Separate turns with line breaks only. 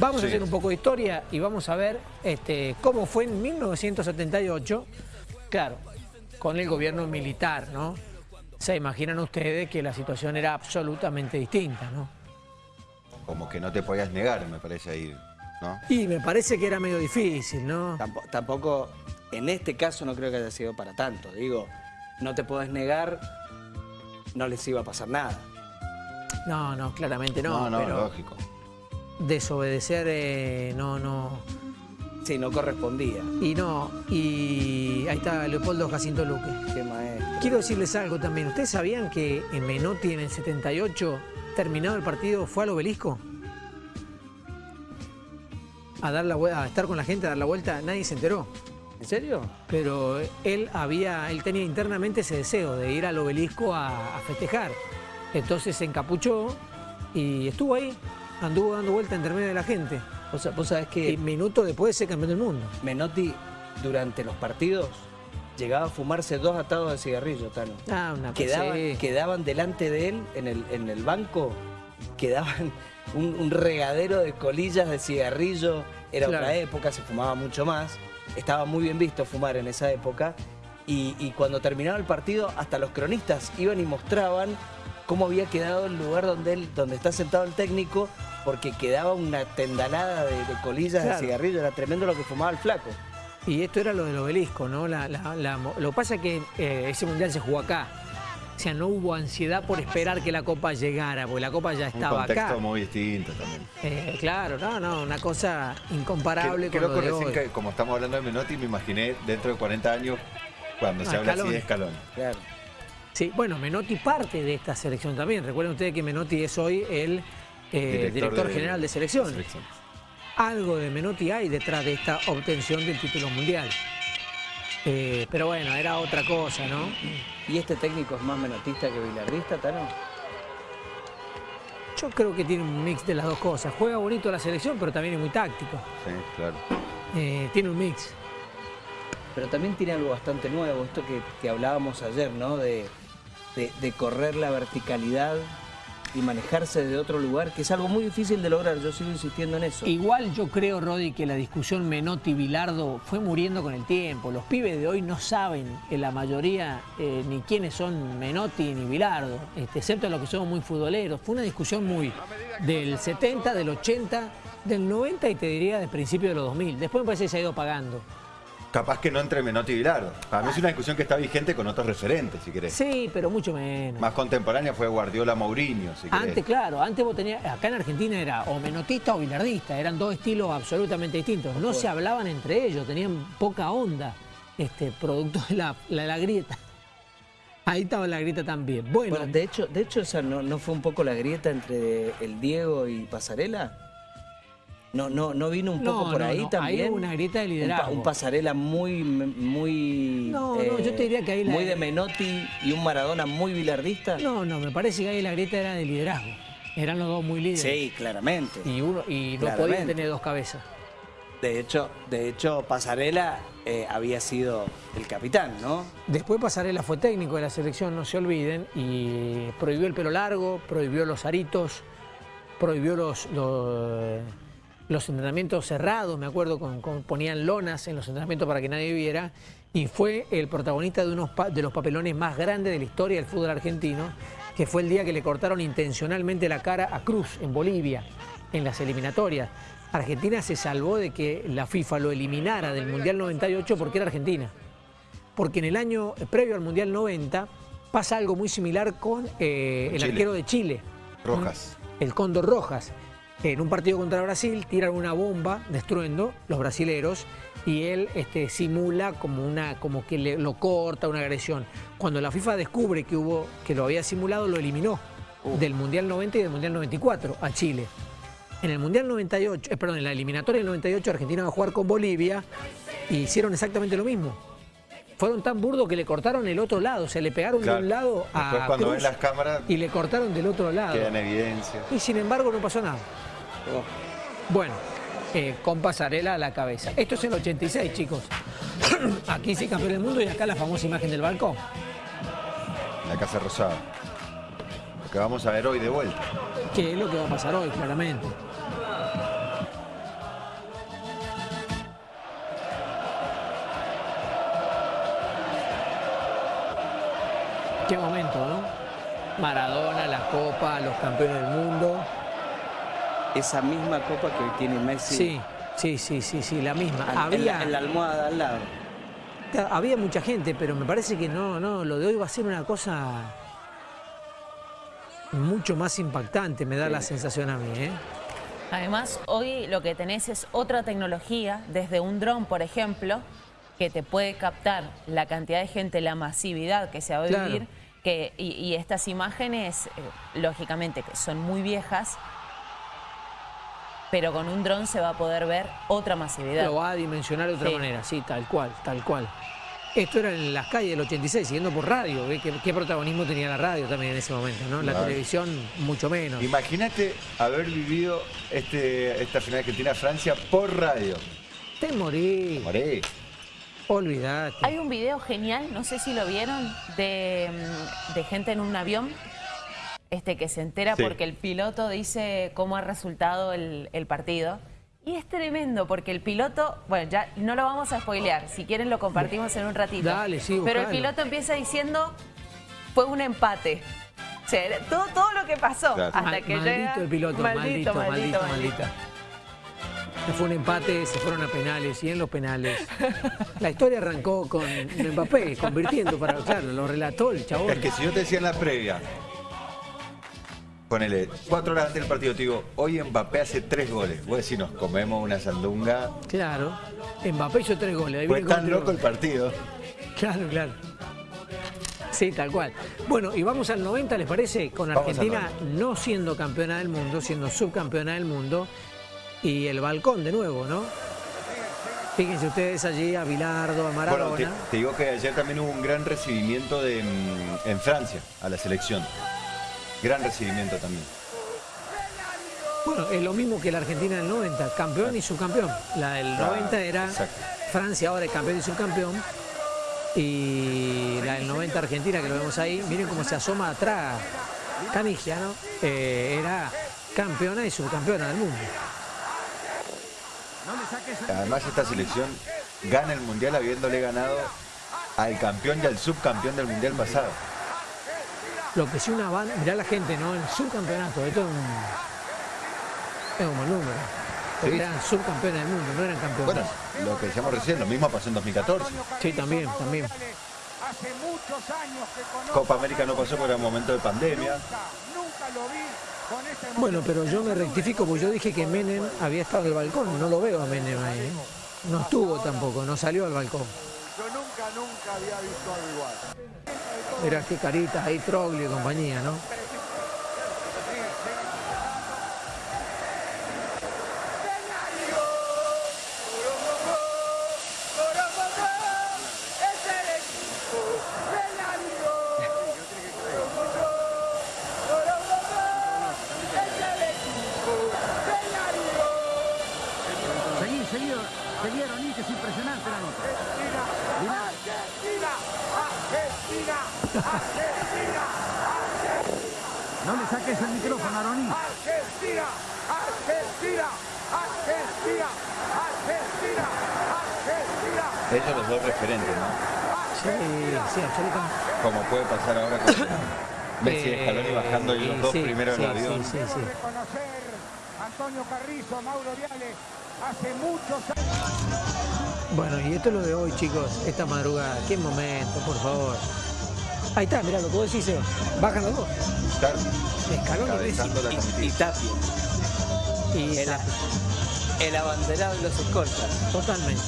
Vamos a hacer un poco de historia y vamos a ver este, cómo fue en 1978, claro, con el gobierno militar, ¿no? Se imaginan ustedes que la situación era absolutamente distinta, ¿no?
Como que no te podías negar, me parece ahí, ¿no?
Y me parece que era medio difícil, ¿no?
Tampoco, tampoco, en este caso no creo que haya sido para tanto. Digo, no te podés negar, no les iba a pasar nada.
No, no, claramente no.
No, no,
pero
lógico.
Desobedecer, eh, no, no.
Sí, no correspondía.
Y no, y ahí está Leopoldo Jacinto Luque.
Qué maestro.
Quiero decirles algo también. ¿Ustedes sabían que en Menotti en el 78, terminado el partido, fue al obelisco? A, dar la, a estar con la gente, a dar la vuelta, nadie se enteró.
¿En serio?
Pero él había, él tenía internamente ese deseo de ir al obelisco a, a festejar. Entonces se encapuchó y estuvo ahí, anduvo dando vuelta entre medio de la gente.
Vos, vos sabés
Y
que
minutos después de ser campeón del mundo.
Menotti, durante los partidos, llegaba a fumarse dos atados de cigarrillo, Tano.
Ah, una.
Quedaban,
sí.
quedaban delante de él, en el, en el banco, quedaban un, un regadero de colillas de cigarrillo. Era
Claro.
otra época, se fumaba mucho más. Estaba muy bien visto fumar en esa época. Y, y cuando terminaba el partido, hasta los cronistas iban y mostraban cómo había quedado el lugar donde, él, donde está sentado el técnico, porque quedaba una tendalada de, de colillas
Claro.
de cigarrillo. Era tremendo lo que fumaba el flaco.
Y esto era lo del obelisco, ¿no? La- la- la mo- lo que pasa es que eh, ese mundial se jugó acá. O sea, no hubo ansiedad por esperar que la copa llegara, porque la copa ya
Un
estaba
contexto
acá.
muy distinto también.
Eh, claro, no, no, una cosa incomparable con lo de
recién
hoy.
que, como estamos hablando de Menotti, me imaginé dentro de 40 años cuando
Ah,
se habla así de escalón.
Claro.
Sí, bueno, Menotti parte de esta selección también. Recuerden ustedes que Menotti es hoy el eh, director,
de-
general de selección.
selecciones.
Algo de Menotti hay detrás de esta obtención del título mundial. Eh, pero bueno, era otra cosa, ¿no?
¿Y este técnico es más menotista que bilardista, Tano?
Yo creo que tiene un mix de las dos cosas. Juega bonito la selección, pero también es muy táctico.
Sí, claro.
Eh, tiene un mix.
Pero también tiene algo bastante nuevo, esto que, que hablábamos ayer, ¿no? De, correr la verticalidad y manejarse de otro lugar, que es algo muy difícil de lograr, yo sigo insistiendo en eso.
Igual yo creo, Rodi, que la discusión Menotti-Bilardo fue muriendo con el tiempo. Los pibes de hoy no saben, en la mayoría, eh, ni quiénes son Menotti ni Bilardo, este, excepto los que somos muy futboleros. Fue una discusión muy del 70, del 80, del 90 y te diría del principio de los 2000. Después me parece que se ha ido pagando.
Capaz que no entre Menotti y Bilardo. Para mí es una discusión que está vigente con otros referentes, si querés.
Sí, pero mucho menos.
Más contemporánea fue Guardiola Mourinho, si querés.
Antes, claro, antes vos tenías, acá en Argentina era o menotista o bilardista, eran dos estilos absolutamente distintos. No se hablaban entre ellos, tenían poca onda, este, producto de la, la, la grieta. Ahí estaba la grieta también. Bueno,
Bueno, de hecho, de hecho esa no, no fue un poco la grieta entre el Diego y Pasarela. No, no, no vino un
No,
poco por
no,
ahí
no,
también.
hubo una grieta de
Un pa-
liderazgo.
Un, Pasarela muy, muy. eh,
No, no, yo te diría que ahí la-
Muy de Menotti y un Maradona muy bilardista.
no, no, me parece que ahí la grieta era de liderazgo. Eran los dos muy líderes.
Sí, claramente.
Y, uno, y no podían tener dos cabezas.
De hecho, de hecho Pasarela eh, había sido el capitán, ¿no?
Después Pasarela fue técnico de la selección, no se olviden, y prohibió el pelo largo, prohibió los aritos, prohibió los, los, los entrenamientos cerrados, me acuerdo, con, con- ponían lonas en los entrenamientos para que nadie viera, y fue el protagonista de uno de los papelones más grandes de la historia del fútbol argentino, que fue el día que le cortaron intencionalmente la cara a Cruz en Bolivia, en las eliminatorias. Argentina se salvó de que la FIFA lo eliminara del Mundial 98 porque era Argentina porque en el año previo al Mundial 90 pasa algo muy similar con eh, el
Chile.
arquero de Chile,
Rojas.
el Cóndor Rojas. En un partido contra Brasil tiran una bomba destruyendo los brasileros y él este, simula como, una, como que le- lo corta una agresión. Cuando la FIFA descubre que, hubo, que lo había simulado, lo eliminó del Mundial 90 y del Mundial 94 a Chile. En el Mundial 98, eh, perdón, en la eliminatoria del 98 Argentina va a jugar con Bolivia y hicieron exactamente lo mismo. Fueron tan burdos que le cortaron el otro lado, o sea, le pegaron
Claro.
de un lado a
Después cuando
Cruz
ven las cámaras
y le cortaron del otro lado.
queda en evidencia.
Y sin embargo no pasó nada.
Oh.
Bueno, eh, con pasarela a la cabeza. Esto es el 86, chicos. Aquí sí campeón del mundo y acá la famosa imagen del balcón.
La Casa Rosada. Lo que vamos a ver hoy de vuelta.
Que es lo que va a pasar hoy, claramente. Qué momento, ¿no? Maradona, la Copa, los campeones del mundo.
Esa misma copa que hoy tiene Messi
Sí, sí, sí, sí, sí, la misma.
en,
Había,
la, en la almohada al lado.
había mucha gente, pero me parece que no, no, lo de hoy va a ser una cosa mucho más impactante, me da la sensación a mí, ¿eh?
Además, hoy lo que tenés es otra tecnología, desde un dron, por ejemplo, que te puede captar la cantidad de gente, la masividad que se va a
Claro.
vivir, que, y, y estas imágenes, eh, lógicamente, que son muy viejas, pero con un dron se va a poder ver otra masividad.
Lo va a dimensionar de otra
Sí.
manera, sí, tal cual, tal cual. Esto era en las calles del 86, siguiendo por radio. ¿Qué, qué protagonismo tenía la radio también en ese momento? ¿no? La
Claro.
televisión, mucho menos.
Imagínate haber vivido este, esta final Argentina-Francia por radio.
Te morí,
Morí.
olvidate.
Hay un video genial, no sé si lo vieron, de, de gente en un avión este, que se entera
Sí.
porque el piloto dice cómo ha resultado el, el partido. Y es tremendo porque el piloto, bueno, ya no lo vamos a spoilear, si quieren lo compartimos en un ratito.
Dale, sí,
Pero el piloto empieza diciendo, fue un empate. O sea, era todo, todo lo que pasó
Claro.
hasta
Mal-
que
maldito
llega...
el piloto, maldito, maldito, maldito. Fue un empate, se fueron a penales y en los penales. La historia arrancó con Mbappé convirtiendo para, claro, lo relató el chabón.
Es que si yo te decía en la previa, ponele, cuatro horas antes del partido, te digo, hoy Mbappé hace tres goles. Vos decís, nos comemos una sandunga.
Claro. Mbappé hizo tres goles.
Fue tan loco el partido.
Claro, claro. Sí, tal cual. Bueno, y vamos al 90, ¿les parece? Con Argentina no siendo campeona del mundo, siendo subcampeona del mundo. Y el balcón de nuevo, ¿no? Fíjense ustedes allí a Bilardo, a Maradona.
Bueno, te, te digo que ayer también hubo un gran recibimiento de, mm, en Francia a la selección. Gran recibimiento también.
Bueno, es lo mismo que la Argentina del 90, campeón y subcampeón. La del
Claro,
90 era
exacto.
Francia, ahora es campeón y subcampeón. Y la del 90 Argentina, que lo vemos ahí, miren cómo se asoma atrás Canigia, ¿no? Eh, era campeona y subcampeona del mundo.
Además esta selección gana el Mundial habiéndole ganado al campeón y al subcampeón del Mundial pasado.
Lo que sí una banda, mirá la gente, ¿no? El subcampeonato, esto es un, es un buen número. Porque
Sí.
eran subcampeones del mundo, no eran campeones.
Bueno, lo que decíamos recién, lo mismo pasó en 2014.
sí, también, también.
Hace muchos años que conozco,
Copa América no pasó porque era un momento de pandemia.
nunca lo vi con esta emoción.
Bueno, pero yo me rectifico porque yo dije que Menem había estado en el balcón, no lo veo a Menem ahí. ¿eh? No estuvo tampoco, no salió al balcón.
Yo nunca, nunca había visto algo igual.
Mirá qué caritas ahí, Troglio y compañía, ¿no?
No le saques el micrófono, Aronís.
Argentina, Argentina, Argentina, Argentina, Argentina.
Ellos los dos referentes, ¿no?
Sí, sí, absolutamente.
Como puede pasar ahora con Messi y Scaloni
Eh,
bajando y los dos
sí,
primero
sí,
en el avión.
Sí, sí, sí.
Reconocer Antonio Carrizo, Mauro Viale, hace muchos años.
Bueno, y esto es lo de hoy, chicos, esta madrugada. Qué momento, por favor. Ahí está, mirá lo que vos decís, Seba. Bajan los dos.
Claro,
Escalón y
Y, y. Tapia,
Y
el, el abanderado de los escoltas.
totalmente.